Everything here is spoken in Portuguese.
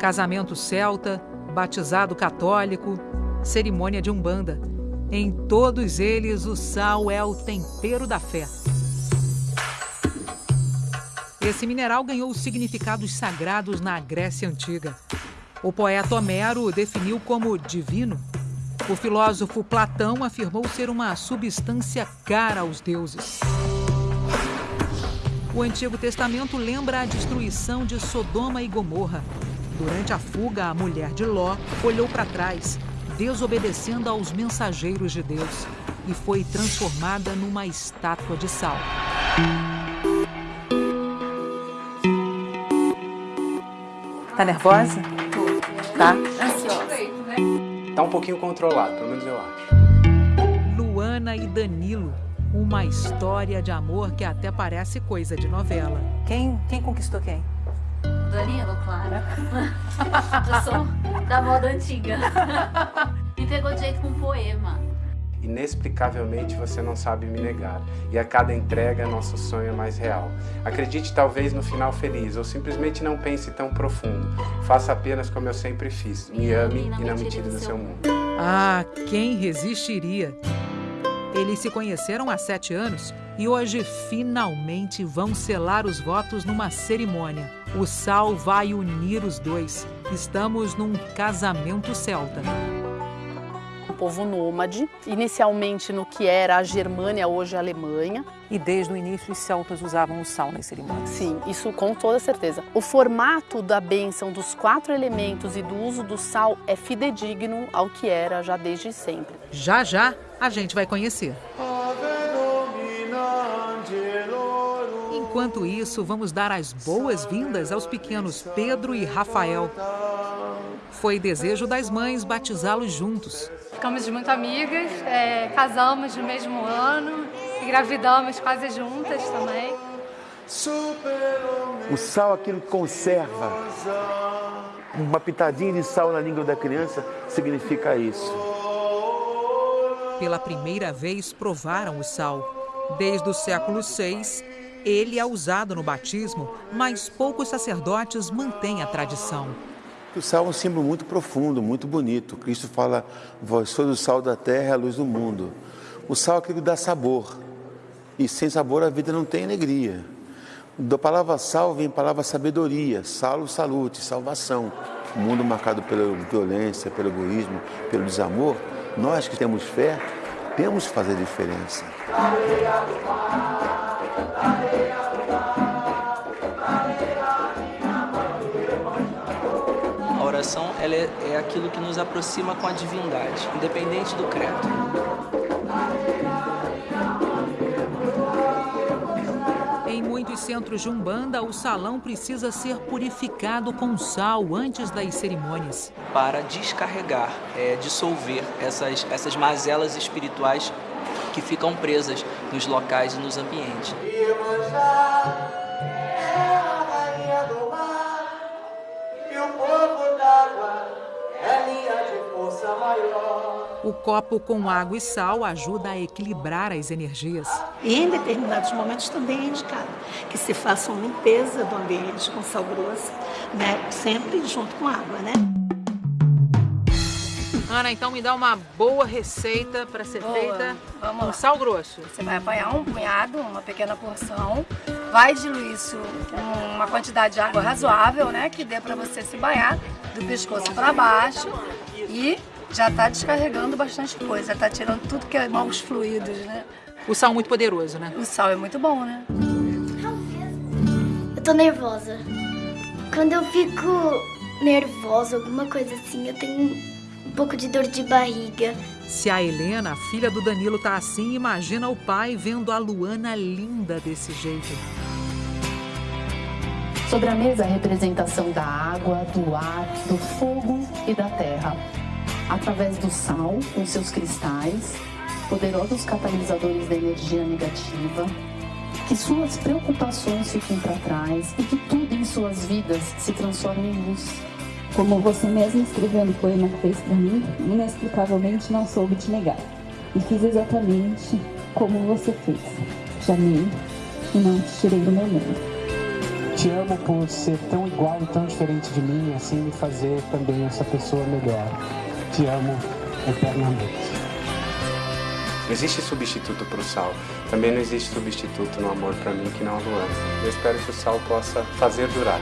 Casamento celta, batizado católico, cerimônia de umbanda. Em todos eles, o sal é o tempero da fé. Esse mineral ganhou significados sagrados na Grécia Antiga. O poeta Homero o definiu como divino. O filósofo Platão afirmou ser uma substância cara aos deuses. O Antigo Testamento lembra a destruição de Sodoma e Gomorra. Durante a fuga, a mulher de Ló olhou para trás, desobedecendo aos mensageiros de Deus, e foi transformada numa estátua de sal. Tá nervosa? Tô. Tá. Ansiosa. Tá um pouquinho controlado, pelo menos eu acho. Luana e Danilo. Uma história de amor que até parece coisa de novela. Quem, quem conquistou quem? Claro. Eu sou da moda antiga. Me pegou de jeito com um poema. Inexplicavelmente você não sabe me negar, e a cada entrega nosso sonho é mais real. Acredite talvez no final feliz, ou simplesmente não pense tão profundo. Faça apenas como eu sempre fiz. Me ame e não me tire do seu mundo. Ah, quem resistiria? Eles se conheceram há sete anos e hoje finalmente vão selar os votos numa cerimônia. O sal vai unir os dois. Estamos num casamento celta. Um povo nômade, inicialmente no que era a Germânia, hoje a Alemanha. E desde o início os celtas usavam o sal nas cerimônias. Sim, isso com toda certeza. O formato da bênção dos quatro elementos e do uso do sal é fidedigno ao que era já desde sempre. Já já a gente vai conhecer. Enquanto isso, vamos dar as boas-vindas aos pequenos Pedro e Rafael. Foi desejo das mães batizá-los juntos. Ficamos muito amigas, é, casamos no mesmo ano, engravidamos quase juntas também. O sal, aquilo que conserva. Uma pitadinha de sal na língua da criança significa isso. Pela primeira vez provaram o sal. Desde o século VI, ele é usado no batismo, mas poucos sacerdotes mantêm a tradição. O sal é um símbolo muito profundo, muito bonito. Cristo fala: Vós sois o sal da terra, a luz do mundo. O sal é aquilo que dá sabor. E sem sabor a vida não tem alegria. Da palavra sal vem a palavra sabedoria, salo, salute, salvação. Um mundo marcado pela violência, pelo egoísmo, pelo desamor, nós que temos fé, temos que fazer diferença. A oração ela é, é aquilo que nos aproxima com a divindade, independente do credo. Em muitos centros de Umbanda, o salão precisa ser purificado com sal antes das cerimônias. Para descarregar, é, dissolver essas, essas mazelas espirituais que ficam presas nos locais e nos ambientes. O copo com água e sal ajuda a equilibrar as energias. E em determinados momentos também é indicado que se faça uma limpeza do ambiente com sal grosso, né? sempre junto com água, né? Ana, então me dá uma boa receita para ser Boa. feita Vamos com lá. sal grosso. Você vai apanhar um punhado, uma pequena porção, vai diluir isso com uma quantidade de água razoável, né? Que dê para você se banhar do pescoço para baixo e já tá descarregando bastante coisa, tá tirando tudo que é maus fluidos, né? O sal muito poderoso, né? O sal é muito bom, né? Eu tô nervosa. Quando eu fico nervosa, alguma coisa assim, eu tenho um pouco de dor de barriga. Se a Helena, a filha do Danilo, tá assim, imagina o pai vendo a Luana linda desse jeito. Sobre a mesa, a representação da água, do ar, do fogo e da terra. Através do sal, com seus cristais, poderosos catalisadores da energia negativa, que suas preocupações fiquem para trás e que tudo em suas vidas se transforme em luz. Como você mesmo escreveu no poema que fez para mim, inexplicavelmente não soube te negar. E fiz exatamente como você fez. Te amei e não te tirei do meu mundo. Te amo por ser tão igual e tão diferente de mim, assim me fazer também essa pessoa melhor. Te amo eternamente. Não existe substituto para o sal. Também não existe substituto no amor para mim que não a Luana. Eu espero que o sal possa fazer durar.